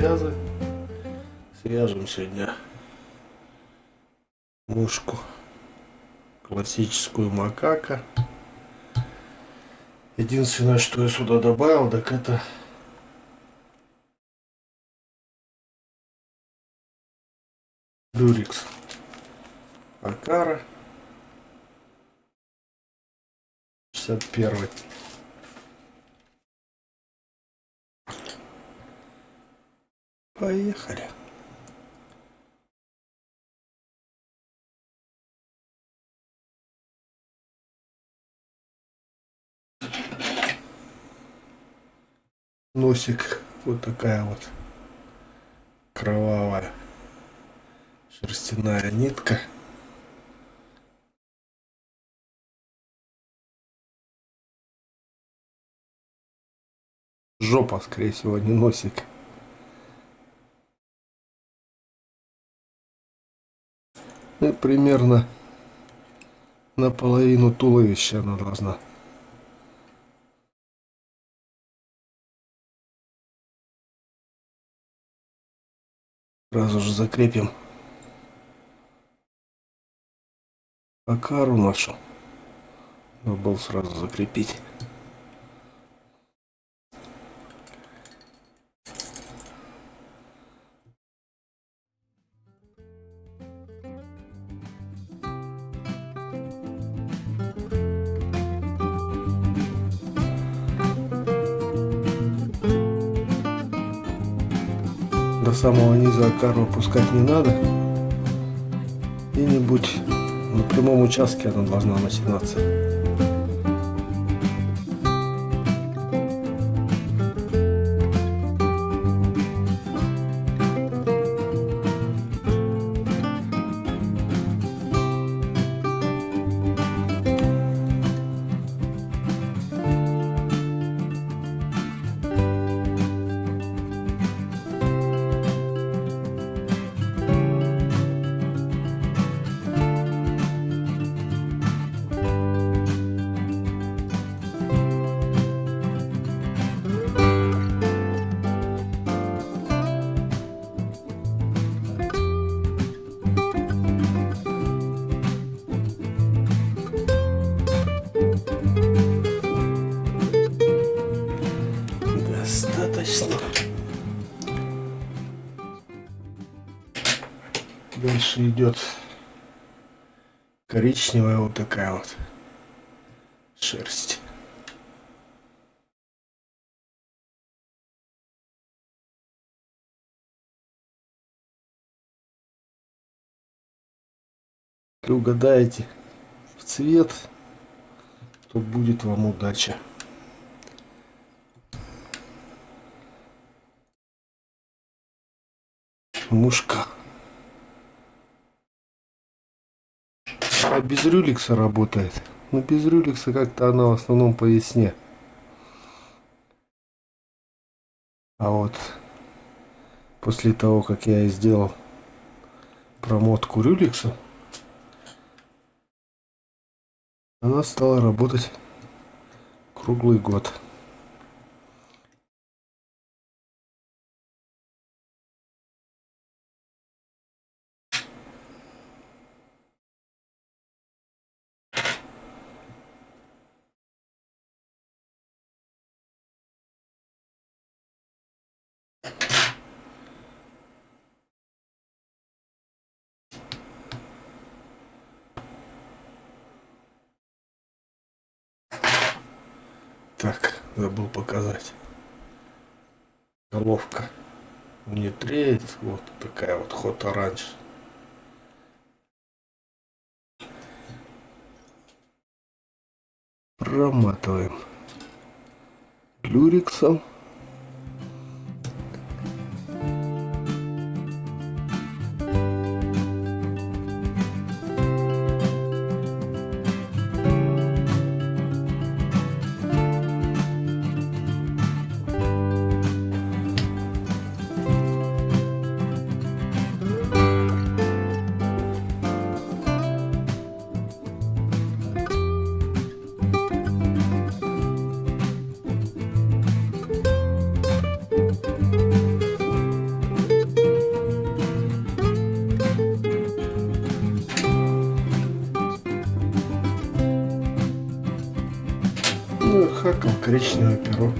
связы. Свяжем сегодня мушку классическую макака. Единственное, что я сюда добавил, так это люрикс акара 61 Поехали. Носик вот такая вот кровавая шерстяная нитка. Жопа, скорее всего, не носик. Ну, примерно наполовину туловища она должна. Сразу же закрепим акару нашу. Забыл сразу закрепить. До самого низа акару опускать не надо. Где-нибудь на прямом участке она должна начинаться. Дальше идет коричневая вот такая вот шерсть. Если угадаете в цвет, то будет вам удача. мушка. А без рюликса работает. Но без рюликса как-то она в основном по весне. А вот после того, как я сделал промотку рюликса, она стала работать круглый год. Так, забыл показать. Головка не треет. Вот такая вот ход оранж. Проматываем люриксом. красную хакал коричневое перо.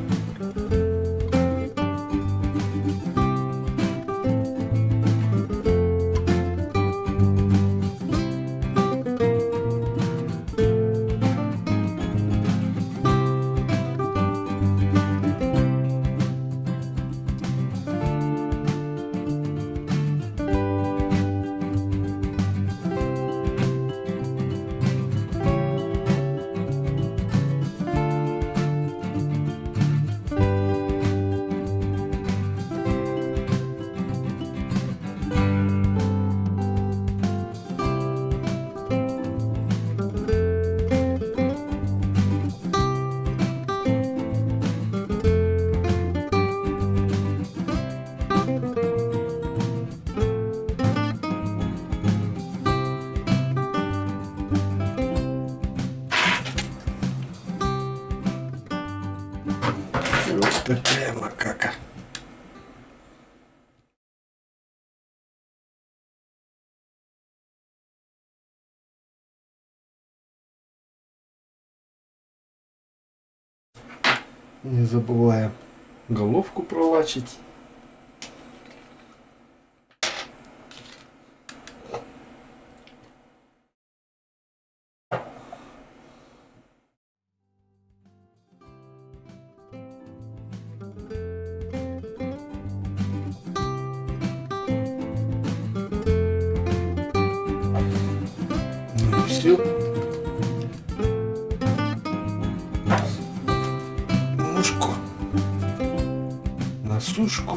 Вот такая макака. Не забываем головку пролачить. Все. Мушку на сушку.